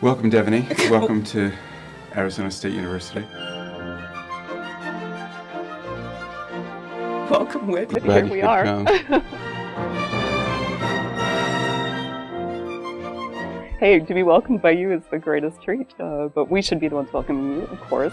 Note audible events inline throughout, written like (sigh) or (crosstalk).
Welcome, Devoney. (laughs) Welcome to Arizona State University. Welcome, Whit. Here we are. (laughs) hey, to be welcomed by you is the greatest treat, uh, but we should be the ones welcoming you, of course.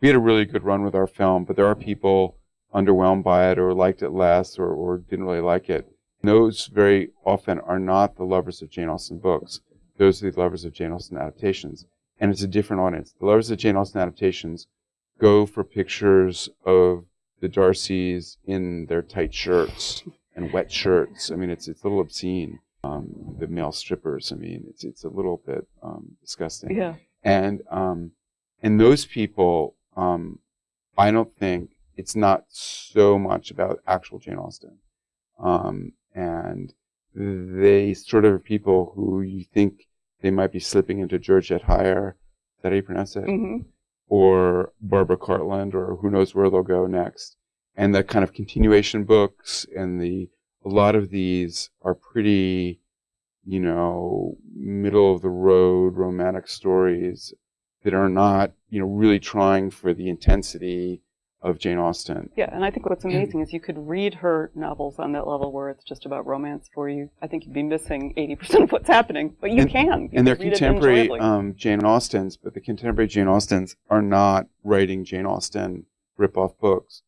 We had a really good run with our film, but there are people underwhelmed by it or liked it less or, or didn't really like it. Those very often are not the lovers of Jane Austen books. Those are the lovers of Jane Austen adaptations. And it's a different audience. The lovers of Jane Austen adaptations go for pictures of the Darcys in their tight shirts and wet shirts. I mean, it's it's a little obscene. Um, the male strippers. I mean, it's it's a little bit um, disgusting. Yeah. And um, and those people, um, I don't think it's not so much about actual Jane Austen. Um, and they sort of are people who you think they might be slipping into Georgette Heyer. Is that how you pronounce it? hmm Or Barbara Cartland, or who knows where they'll go next. And the kind of continuation books and the a lot of these are pretty, you know, middle of the road romantic stories that are not, you know, really trying for the intensity of Jane Austen. Yeah, and I think what's amazing is you could read her novels on that level where it's just about romance for you. I think you'd be missing 80% of what's happening, but you And- can. You and they're can read it contemporary um, Jane Austens, but the contemporary Jane Austens are not writing Jane Austen rip-off books.